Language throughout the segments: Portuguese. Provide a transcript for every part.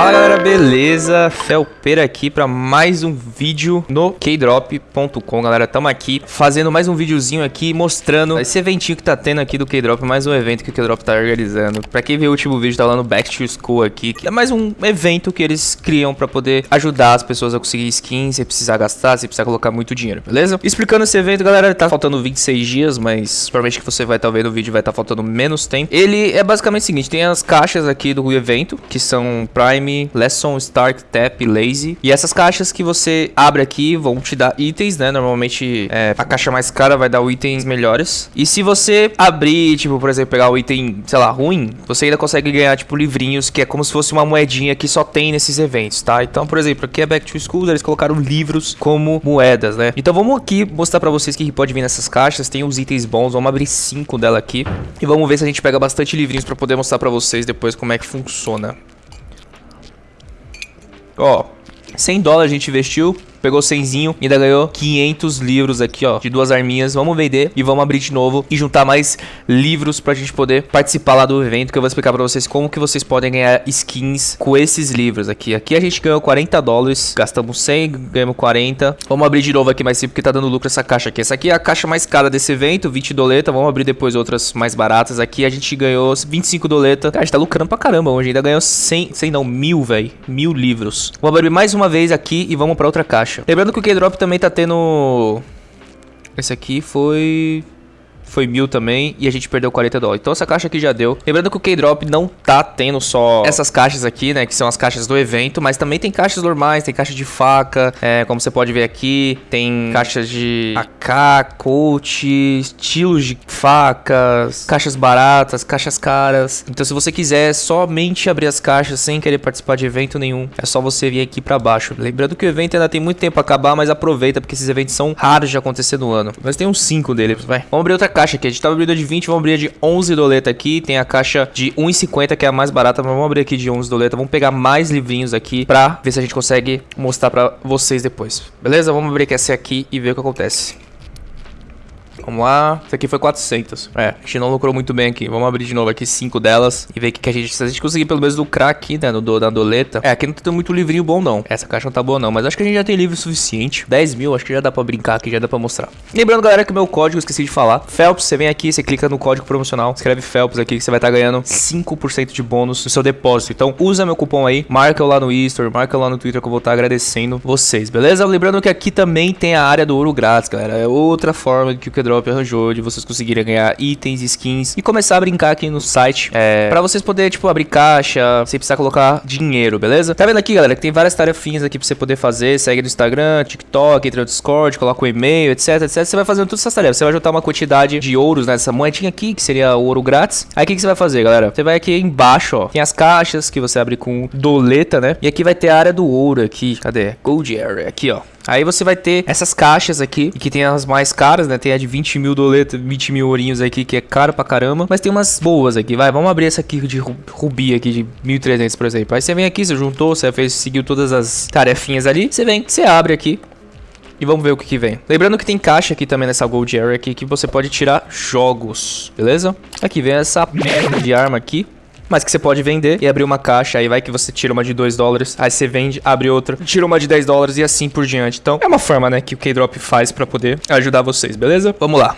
Fala galera, beleza? Felpeira aqui para mais um vídeo no Kdrop.com, galera. Tamo aqui fazendo mais um videozinho aqui mostrando esse eventinho que tá tendo aqui do Kdrop, mais um evento que o Kdrop tá organizando. Pra quem viu o último vídeo, tá lá no Back to School aqui, que é mais um evento que eles criam pra poder ajudar as pessoas a conseguir skins sem precisar gastar, sem precisar colocar muito dinheiro, beleza? Explicando esse evento, galera, tá faltando 26 dias, mas provavelmente que você vai estar tá vendo o vídeo vai estar tá faltando menos tempo. Ele é basicamente o seguinte, tem as caixas aqui do evento, que são Prime Lesson, Stark, Tap, Lazy. E essas caixas que você abre aqui vão te dar itens, né? Normalmente é, a caixa mais cara vai dar itens melhores. E se você abrir, tipo, por exemplo, pegar o item, sei lá, ruim, você ainda consegue ganhar, tipo, livrinhos, que é como se fosse uma moedinha que só tem nesses eventos, tá? Então, por exemplo, aqui é Back to School, eles colocaram livros como moedas, né? Então vamos aqui mostrar pra vocês o que pode vir nessas caixas. Tem uns itens bons, vamos abrir cinco dela aqui. E vamos ver se a gente pega bastante livrinhos pra poder mostrar pra vocês depois como é que funciona. Ó, 100 dólares a gente investiu pegou 100zinho e ainda ganhou 500 livros aqui, ó, de duas arminhas. Vamos vender e vamos abrir de novo e juntar mais livros pra gente poder participar lá do evento, que eu vou explicar pra vocês como que vocês podem ganhar skins com esses livros aqui. Aqui a gente ganhou 40 dólares, gastamos 100, ganhamos 40. Vamos abrir de novo aqui mais simples, porque tá dando lucro essa caixa aqui. Essa aqui é a caixa mais cara desse evento, 20 doleta. Vamos abrir depois outras mais baratas. Aqui a gente ganhou 25 doleta. Cara, a gente tá lucrando pra caramba hoje. Ainda ganhou 100, 100 não, mil, velho. Mil livros. Vamos abrir mais uma vez aqui e vamos pra outra caixa. Lembrando que o K-Drop também tá tendo... Esse aqui foi foi mil também e a gente perdeu 40 dólares. Então essa caixa aqui já deu. Lembrando que o K-Drop não tá tendo só essas caixas aqui, né? Que são as caixas do evento, mas também tem caixas normais, tem caixa de faca, é, como você pode ver aqui, tem caixas de AK, coach, estilos de facas, caixas baratas, caixas caras. Então se você quiser somente abrir as caixas sem querer participar de evento nenhum, é só você vir aqui pra baixo. Lembrando que o evento ainda tem muito tempo pra acabar, mas aproveita porque esses eventos são raros de acontecer no ano. Mas tem uns 5 deles, vai. Vamos abrir outra caixa caixa aqui. A gente tava abrindo de 20, vamos abrir de 11 doleta aqui. Tem a caixa de 1,50 que é a mais barata, mas vamos abrir aqui de 11 doleta. Vamos pegar mais livrinhos aqui pra ver se a gente consegue mostrar pra vocês depois. Beleza? Vamos abrir essa aqui e ver o que acontece. Vamos lá. Isso aqui foi 400. É, a gente não lucrou muito bem aqui. Vamos abrir de novo aqui cinco delas e ver o que, que a gente... Se a gente conseguir pelo menos lucrar aqui, né, no, na doleta. É, aqui não tem muito livrinho bom, não. Essa caixa não tá boa, não. Mas acho que a gente já tem livro suficiente. 10 mil, acho que já dá pra brincar aqui, já dá pra mostrar. Lembrando, galera, que o meu código, esqueci de falar. Phelps, você vem aqui, você clica no código promocional, escreve Phelps aqui, que você vai estar tá ganhando 5% de bônus no seu depósito. Então, usa meu cupom aí, marca eu lá no Easter, marca eu lá no Twitter que eu vou estar tá agradecendo vocês, beleza? Lembrando que aqui também tem a área do ouro grátis, galera. É outra forma que o Kedrop arranjou de você vocês conseguirem ganhar itens, skins e começar a brincar aqui no site. É, pra vocês poderem, tipo, abrir caixa sem precisar colocar dinheiro, beleza? Tá vendo aqui, galera, que tem várias tarefinhas aqui pra você poder fazer. Segue no Instagram, TikTok, entra no Discord, coloca o e-mail, etc, etc. Você vai fazendo todas essas tarefas. Você vai juntar uma quantidade de ouros nessa moedinha aqui, que seria ouro grátis. Aí o que, que você vai fazer, galera? Você vai aqui embaixo, ó. Tem as caixas que você abre com doleta, né? E aqui vai ter a área do ouro aqui. Cadê? Gold Area. Aqui, ó. Aí você vai ter essas caixas aqui, que tem as mais caras, né? Tem a de 20 mil doletas, 20 mil ourinhos aqui, que é caro pra caramba. Mas tem umas boas aqui, vai. Vamos abrir essa aqui de rubi aqui, de 1.300, por exemplo. Aí você vem aqui, você juntou, você fez, seguiu todas as tarefinhas ali. Você vem, você abre aqui. E vamos ver o que, que vem. Lembrando que tem caixa aqui também nessa Gold Area aqui, que você pode tirar jogos, beleza? Aqui vem essa merda de arma aqui mas que você pode vender e abrir uma caixa. Aí vai que você tira uma de 2 dólares, aí você vende, abre outra, tira uma de 10 dólares e assim por diante. Então é uma forma, né, que o K-Drop faz para poder ajudar vocês, beleza? Vamos lá.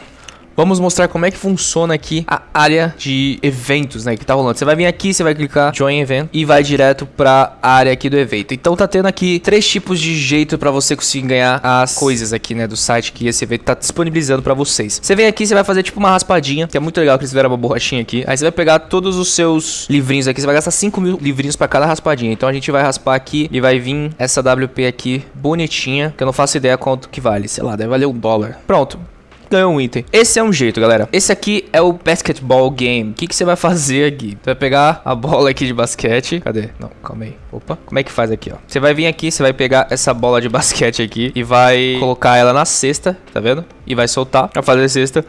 Vamos mostrar como é que funciona aqui a área de eventos, né, que tá rolando. Você vai vir aqui, você vai clicar Join Event e vai direto pra área aqui do evento. Então tá tendo aqui três tipos de jeito pra você conseguir ganhar as coisas aqui, né, do site que esse evento tá disponibilizando pra vocês. Você vem aqui, você vai fazer tipo uma raspadinha, que é muito legal que eles fizeram uma borrachinha aqui. Aí você vai pegar todos os seus livrinhos aqui, você vai gastar 5 mil livrinhos pra cada raspadinha. Então a gente vai raspar aqui e vai vir essa WP aqui bonitinha, que eu não faço ideia quanto que vale. Sei lá, deve valer um dólar. Pronto ganhou um item. Esse é um jeito, galera. Esse aqui é o basketball game. O que, que você vai fazer aqui? Você vai pegar a bola aqui de basquete. Cadê? Não, calma aí. Opa. Como é que faz aqui, ó? Você vai vir aqui, você vai pegar essa bola de basquete aqui e vai colocar ela na cesta, tá vendo? E vai soltar pra fazer a cesta.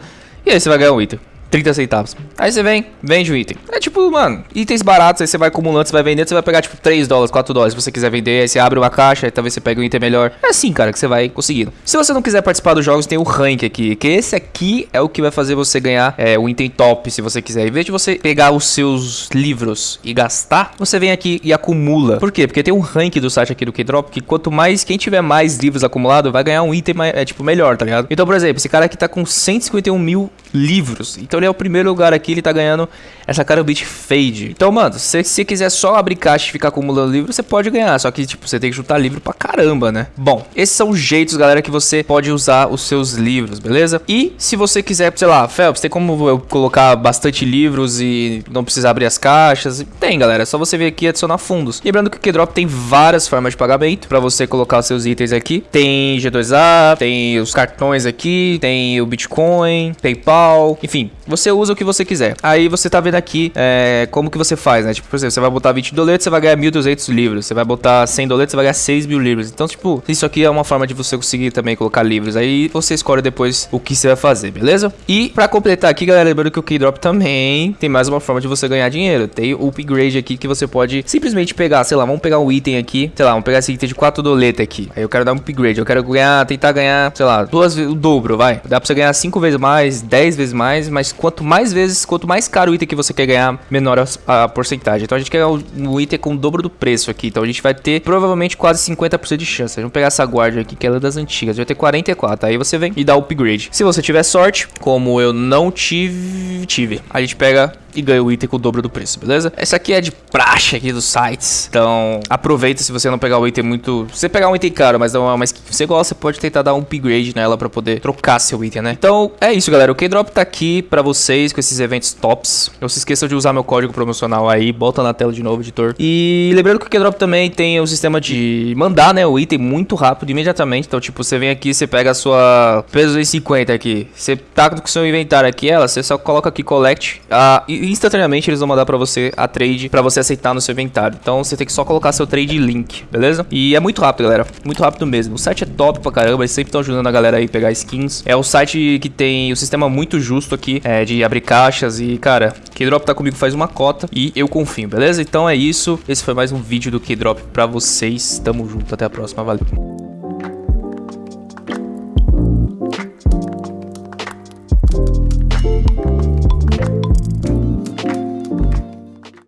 E aí você vai ganhar um item. 30 centavos. Aí você vem, vende o item. É tipo mano, itens baratos, aí você vai acumulando, você vai vendendo, você vai pegar, tipo, 3 dólares, 4 dólares, se você quiser vender, aí você abre uma caixa, aí talvez você pegue um item melhor. É assim, cara, que você vai conseguindo. Se você não quiser participar dos jogos, tem o rank aqui, que esse aqui é o que vai fazer você ganhar é, o item top, se você quiser. Em vez de você pegar os seus livros e gastar, você vem aqui e acumula. Por quê? Porque tem um rank do site aqui do K-Drop, que quanto mais, quem tiver mais livros acumulados, vai ganhar um item, é, tipo, melhor, tá ligado? Então, por exemplo, esse cara aqui tá com 151 mil livros. Então é o primeiro lugar aqui, ele tá ganhando essa cara Beat Fade. Então, mano, se você quiser só abrir caixa e ficar acumulando livro, você pode ganhar. Só que, tipo, você tem que juntar livro pra caramba, né? Bom, esses são os jeitos, galera, que você pode usar os seus livros, beleza? E se você quiser, sei lá, Phelps, tem como eu colocar bastante livros e não precisar abrir as caixas? Tem, galera. É só você vir aqui e adicionar fundos. Lembrando que o Keydrop tem várias formas de pagamento pra você colocar os seus itens aqui. Tem G2A, tem os cartões aqui, tem o Bitcoin, PayPal, enfim, você usa o que você quiser. Aí você tá vendo aqui é, como que você faz, né? Tipo, por exemplo, você vai botar 20 doletos, você vai ganhar 1.200 livros. Você vai botar 100 doletos, você vai ganhar 6 mil livros. Então, tipo, isso aqui é uma forma de você conseguir também colocar livros. Aí você escolhe depois o que você vai fazer, beleza? E pra completar aqui, galera, lembrando que o Keydrop também tem mais uma forma de você ganhar dinheiro. Tem o upgrade aqui que você pode simplesmente pegar, sei lá, vamos pegar um item aqui, sei lá, vamos pegar esse item de 4 doletas aqui. Aí eu quero dar um upgrade, eu quero ganhar, tentar ganhar, sei lá, duas o dobro, vai. Dá pra você ganhar 5 vezes mais, 10 vezes mais, mas quanto mais vezes, quanto mais caro o item que você quer ganhar, menor a, a porcentagem. Então a gente quer o, o item com o dobro do preço aqui. Então a gente vai ter provavelmente quase 50% de chance. Vamos pegar essa guarda aqui, que ela é das antigas. Vai ter 44. Aí você vem e dá upgrade. Se você tiver sorte, como eu não tive, tive. A gente pega e ganha o item com o dobro do preço, beleza? Essa aqui é de praxe aqui dos sites. Então, aproveita se você não pegar o item muito... Se você pegar um item caro, mas não é uma skin que você gosta, você pode tentar dar um upgrade nela pra poder trocar seu item, né? Então, é isso, galera. O K-Drop tá aqui pra vocês com esses eventos tops. Não se esqueçam de usar meu código promocional aí. Bota na tela de novo, editor. E lembrando que o K-Drop também tem o sistema de mandar, né, o item muito rápido, imediatamente. Então, tipo, você vem aqui, você pega a sua peso 50 aqui. Você tá com o seu inventário aqui, ela, você só coloca aqui collect. Ah, e instantaneamente eles vão mandar pra você a trade pra você aceitar no seu inventário. Então você tem que só colocar seu trade link, beleza? E é muito rápido, galera. Muito rápido mesmo. O site é top pra caramba, eles sempre estão ajudando a galera aí a pegar skins. É o site que tem o sistema muito justo aqui, é, de abrir caixas e, cara, Keydrop tá comigo faz uma cota e eu confio, beleza? Então é isso. Esse foi mais um vídeo do Keydrop pra vocês. Tamo junto, até a próxima, valeu.